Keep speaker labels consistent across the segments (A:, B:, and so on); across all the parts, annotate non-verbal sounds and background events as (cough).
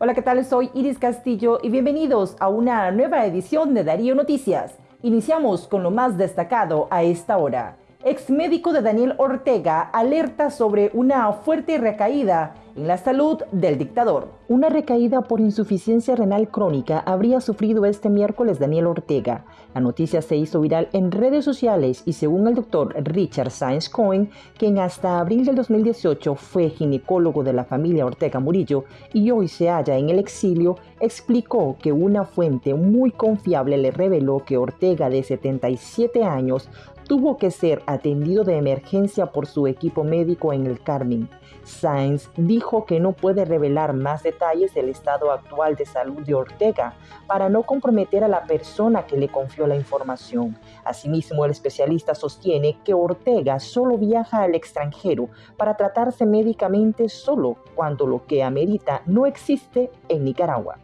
A: Hola, ¿qué tal? Soy Iris Castillo y bienvenidos a una nueva edición de Darío Noticias. Iniciamos con lo más destacado a esta hora. Ex médico de Daniel Ortega alerta sobre una fuerte recaída en la salud del dictador. Una recaída por insuficiencia renal crónica habría sufrido este miércoles Daniel Ortega. La noticia se hizo viral en redes sociales y según el doctor Richard Sainz Cohen, quien hasta abril del 2018 fue ginecólogo de la familia Ortega Murillo y hoy se halla en el exilio, explicó que una fuente muy confiable le reveló que Ortega de 77 años tuvo que ser atendido de emergencia por su equipo médico en el Carmen. Sainz dijo que no puede revelar más detalles del estado actual de salud de Ortega para no comprometer a la persona que le confió la información. Asimismo, el especialista sostiene que Ortega solo viaja al extranjero para tratarse médicamente solo cuando lo que amerita no existe en Nicaragua.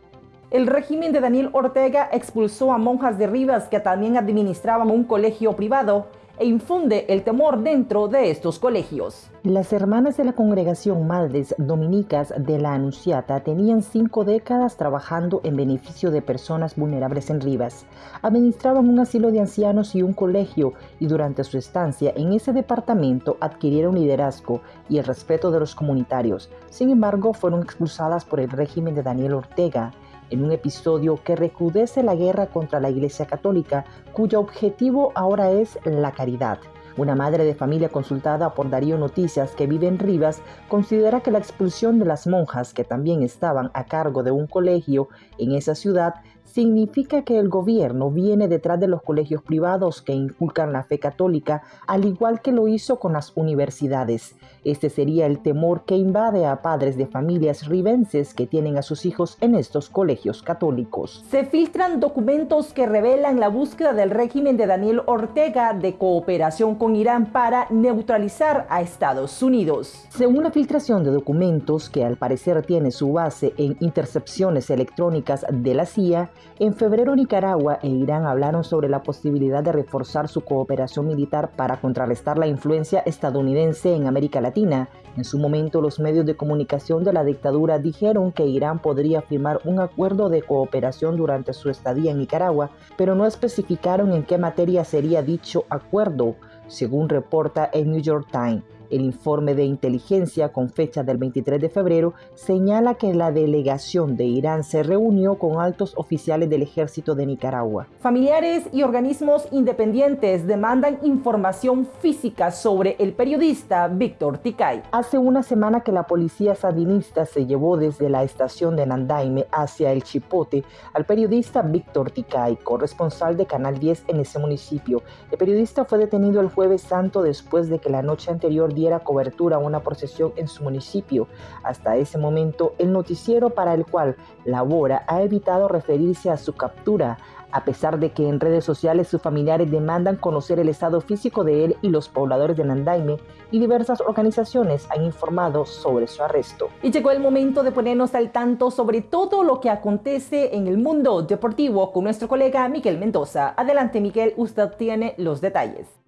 A: El régimen de Daniel Ortega expulsó a monjas de Rivas que también administraban un colegio privado e infunde el temor dentro de estos colegios. Las hermanas de la congregación Madres Dominicas de la Anunciata tenían cinco décadas trabajando en beneficio de personas vulnerables en Rivas. Administraban un asilo de ancianos y un colegio y durante su estancia en ese departamento adquirieron liderazgo y el respeto de los comunitarios. Sin embargo, fueron expulsadas por el régimen de Daniel Ortega en un episodio que recrudece la guerra contra la Iglesia Católica, cuyo objetivo ahora es la caridad. Una madre de familia consultada por Darío Noticias que vive en Rivas considera que la expulsión de las monjas que también estaban a cargo de un colegio en esa ciudad significa que el gobierno viene detrás de los colegios privados que inculcan la fe católica, al igual que lo hizo con las universidades. Este sería el temor que invade a padres de familias ribenses que tienen a sus hijos en estos colegios católicos. Se filtran documentos que revelan la búsqueda del régimen de Daniel Ortega de cooperación con Irán para neutralizar a Estados Unidos. Según la filtración de documentos que al parecer tiene su base en intercepciones electrónicas de la CIA, en febrero Nicaragua e Irán hablaron sobre la posibilidad de reforzar su cooperación militar para contrarrestar la influencia estadounidense en América Latina. En su momento los medios de comunicación de la dictadura dijeron que Irán podría firmar un acuerdo de cooperación durante su estadía en Nicaragua, pero no especificaron en qué materia sería dicho acuerdo, según reporta el New York Times. El informe de inteligencia con fecha del 23 de febrero señala que la delegación de Irán se reunió con altos oficiales del ejército de Nicaragua. Familiares y organismos independientes demandan información física sobre el periodista Víctor Ticay. Hace una semana que la policía sandinista se llevó desde la estación de Nandaime hacia el Chipote al periodista Víctor Ticay, corresponsal de Canal 10 en ese municipio. El periodista fue detenido el jueves santo después de que la noche anterior diera cobertura a una procesión en su municipio. Hasta ese momento, el noticiero para el cual labora ha evitado referirse a su captura, a pesar de que en redes sociales sus familiares demandan conocer el estado físico de él y los pobladores de Nandaime y diversas organizaciones han informado sobre su arresto. Y llegó el momento de ponernos al tanto sobre todo lo que acontece en el mundo deportivo con nuestro colega Miguel Mendoza. Adelante Miguel, usted tiene los detalles.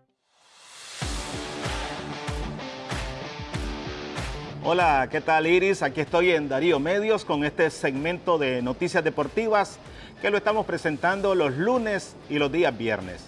B: Hola, ¿qué tal Iris? Aquí estoy en Darío Medios con este segmento de noticias deportivas que lo estamos presentando los lunes y los días viernes.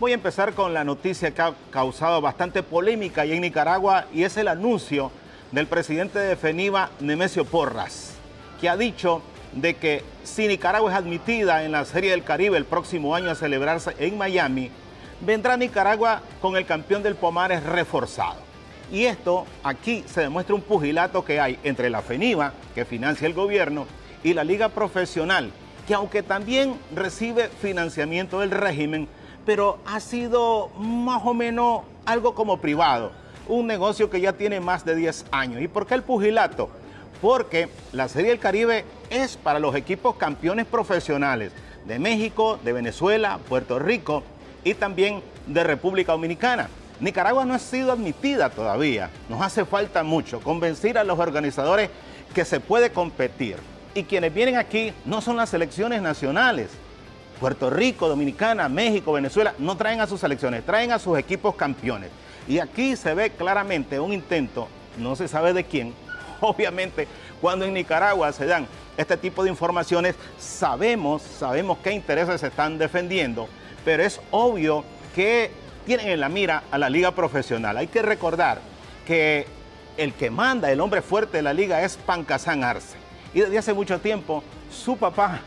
B: Voy a empezar con la noticia que ha causado bastante polémica ahí en Nicaragua y es el anuncio del presidente de FENIVA, Nemesio Porras, que ha dicho de que si Nicaragua es admitida en la Serie del Caribe el próximo año a celebrarse en Miami, vendrá Nicaragua con el campeón del Pomares reforzado. Y esto aquí se demuestra un pugilato que hay entre la FENIVA, que financia el gobierno, y la Liga Profesional, que aunque también recibe financiamiento del régimen, pero ha sido más o menos algo como privado, un negocio que ya tiene más de 10 años. ¿Y por qué el pugilato? Porque la Serie del Caribe es para los equipos campeones profesionales de México, de Venezuela, Puerto Rico y también de República Dominicana. Nicaragua no ha sido admitida todavía. Nos hace falta mucho convencer a los organizadores que se puede competir. Y quienes vienen aquí no son las selecciones nacionales. Puerto Rico, Dominicana, México, Venezuela, no traen a sus selecciones, traen a sus equipos campeones. Y aquí se ve claramente un intento, no se sabe de quién, (laughs) obviamente Cuando en Nicaragua se dan este tipo de informaciones, sabemos, sabemos qué intereses se están defendiendo, pero es obvio que tienen en la mira a la liga profesional. Hay que recordar que el que manda, el hombre fuerte de la liga es Pancasán Arce. Y desde hace mucho tiempo su papá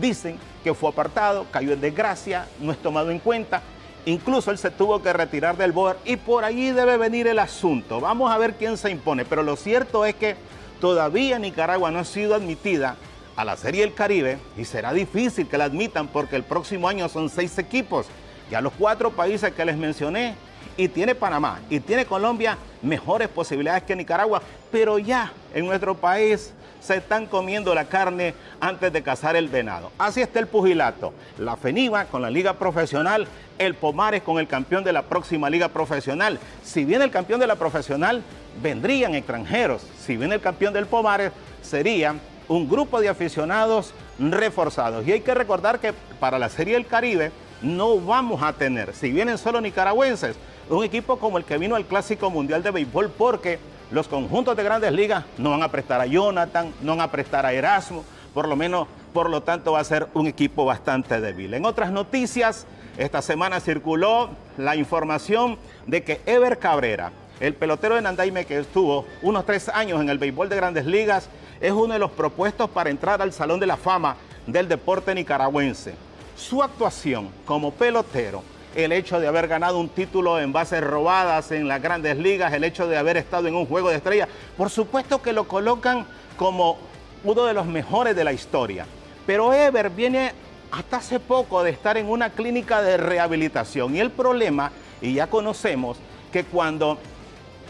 B: dicen que fue apartado, cayó en desgracia, no es tomado en cuenta. Incluso él se tuvo que retirar del board y por allí debe venir el asunto. Vamos a ver quién se impone. Pero lo cierto es que todavía Nicaragua no ha sido admitida a la Serie del Caribe y será difícil que la admitan porque el próximo año son seis equipos. Ya los cuatro países que les mencioné y tiene Panamá y tiene Colombia mejores posibilidades que Nicaragua, pero ya en nuestro país se están comiendo la carne antes de cazar el venado. Así está el pugilato. La FENIVA con la liga profesional, el Pomares con el campeón de la próxima liga profesional. Si viene el campeón de la profesional, vendrían extranjeros. Si viene el campeón del Pomares, sería un grupo de aficionados reforzados. Y hay que recordar que para la Serie del Caribe no vamos a tener, si vienen solo nicaragüenses, un equipo como el que vino al Clásico Mundial de Béisbol porque los conjuntos de grandes ligas no van a prestar a Jonathan, no van a prestar a Erasmo, por lo menos, por lo tanto, va a ser un equipo bastante débil. En otras noticias, esta semana circuló la información de que Ever Cabrera, el pelotero de Nandaime que estuvo unos tres años en el béisbol de grandes ligas, es uno de los propuestos para entrar al Salón de la Fama del deporte nicaragüense. Su actuación como pelotero el hecho de haber ganado un título en bases robadas en las grandes ligas, el hecho de haber estado en un juego de estrellas, por supuesto que lo colocan como uno de los mejores de la historia. Pero Ever viene hasta hace poco de estar en una clínica de rehabilitación y el problema, y ya conocemos, que cuando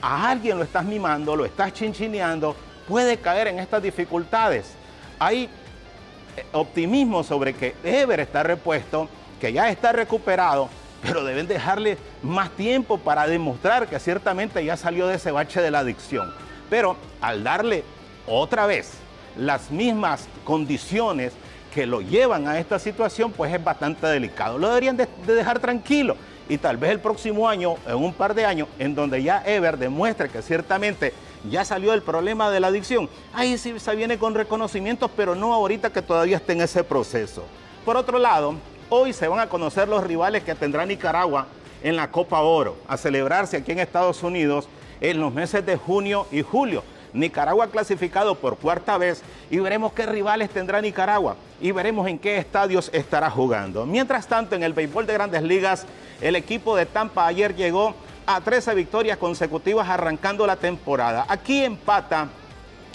B: a alguien lo estás mimando, lo estás chinchineando, puede caer en estas dificultades. Hay optimismo sobre que Ever está repuesto, que ya está recuperado, pero deben dejarle más tiempo para demostrar que ciertamente ya salió de ese bache de la adicción. Pero al darle otra vez las mismas condiciones que lo llevan a esta situación, pues es bastante delicado. Lo deberían de, dejar tranquilo y tal vez el próximo año, en un par de años, en donde ya Ever demuestre que ciertamente ya salió el problema de la adicción, ahí sí se viene con reconocimientos, pero no ahorita que todavía está en ese proceso. Por otro lado, Hoy se van a conocer los rivales que tendrá Nicaragua en la Copa Oro, a celebrarse aquí en Estados Unidos en los meses de junio y julio. Nicaragua clasificado por cuarta vez y veremos qué rivales tendrá Nicaragua y veremos en qué estadios estará jugando. Mientras tanto, en el béisbol de grandes ligas, el equipo de Tampa ayer llegó a 13 victorias consecutivas arrancando la temporada. Aquí empata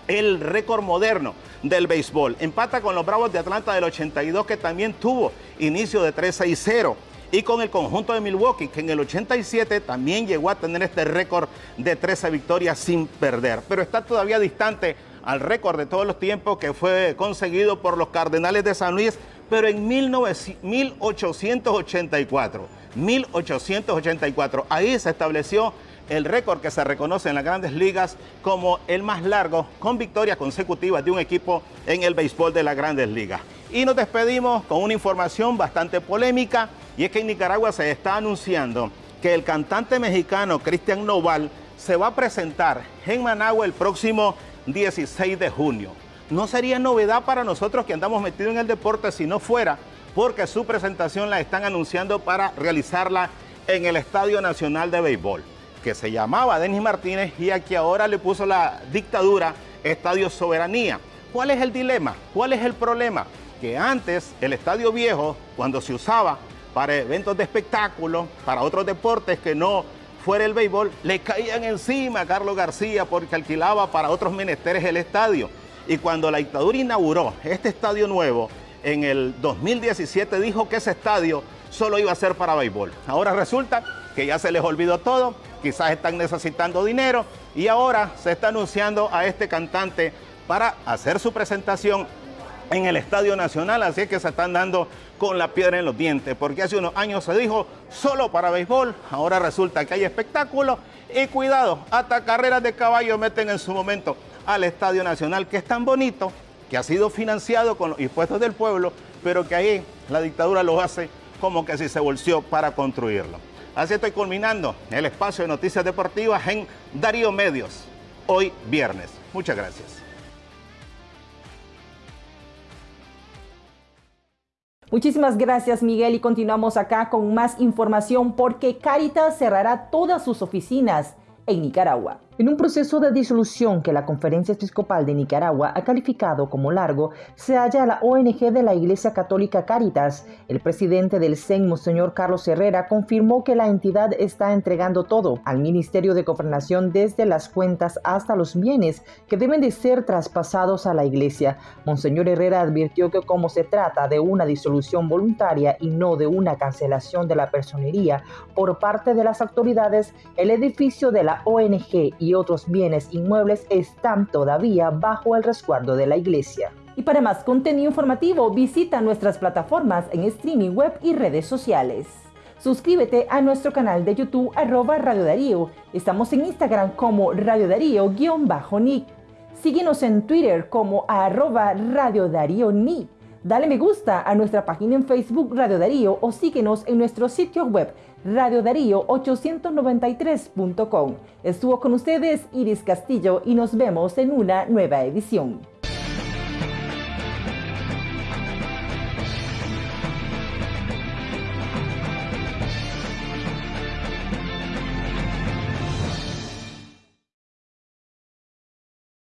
B: el récord moderno del béisbol. Empata con los Bravos de Atlanta del 82 que también tuvo inicio de 3 y 0. Y con el conjunto de Milwaukee, que en el 87 también llegó a tener este récord de 13 victorias sin perder. Pero está todavía distante al récord de todos los tiempos que fue conseguido por los Cardenales de San Luis, pero en 1884. 1884. Ahí se estableció el récord que se reconoce en las grandes ligas como el más largo con victorias consecutivas de un equipo en el béisbol de las grandes ligas. Y nos despedimos con una información bastante polémica y es que en Nicaragua se está anunciando que el cantante mexicano Cristian Noval se va a presentar en Managua el próximo 16 de junio. No sería novedad para nosotros que andamos metidos en el deporte si no fuera porque su presentación la están anunciando para realizarla en el Estadio Nacional de Béisbol que se llamaba Denis Martínez y a que ahora le puso la dictadura Estadio Soberanía. ¿Cuál es el dilema? ¿Cuál es el problema? Que antes el Estadio Viejo, cuando se usaba para eventos de espectáculo, para otros deportes que no fuera el béisbol, le caían encima a Carlos García porque alquilaba para otros menesteres el estadio. Y cuando la dictadura inauguró este estadio nuevo en el 2017, dijo que ese estadio solo iba a ser para béisbol. Ahora resulta que ya se les olvidó todo quizás están necesitando dinero y ahora se está anunciando a este cantante para hacer su presentación en el Estadio Nacional, así es que se están dando con la piedra en los dientes, porque hace unos años se dijo solo para béisbol, ahora resulta que hay espectáculo y cuidado, hasta carreras de caballo meten en su momento al Estadio Nacional, que es tan bonito, que ha sido financiado con los impuestos del pueblo, pero que ahí la dictadura lo hace como que si se volció para construirlo. Así estoy culminando el espacio de noticias deportivas en Darío Medios, hoy viernes. Muchas gracias.
A: Muchísimas gracias Miguel y continuamos acá con más información porque Caritas cerrará todas sus oficinas en Nicaragua. En un proceso de disolución que la Conferencia Episcopal de Nicaragua ha calificado como largo, se halla la ONG de la Iglesia Católica Caritas. El presidente del CEN, Monseñor Carlos Herrera, confirmó que la entidad está entregando todo al Ministerio de Gobernación desde las cuentas hasta los bienes que deben de ser traspasados a la Iglesia. Monseñor Herrera advirtió que como se trata de una disolución voluntaria y no de una cancelación de la personería por parte de las autoridades, el edificio de la ONG y otros bienes inmuebles están todavía bajo el resguardo de la iglesia. Y para más contenido informativo, visita nuestras plataformas en streaming web y redes sociales. Suscríbete a nuestro canal de YouTube arroba Radio Darío. Estamos en Instagram como Radio Darío-Nick. Síguenos en Twitter como arroba Radio Darío Nick. Dale me gusta a nuestra página en Facebook Radio Darío o síguenos en nuestro sitio web radiodarío893.com. Estuvo con ustedes Iris Castillo y nos vemos en una nueva edición.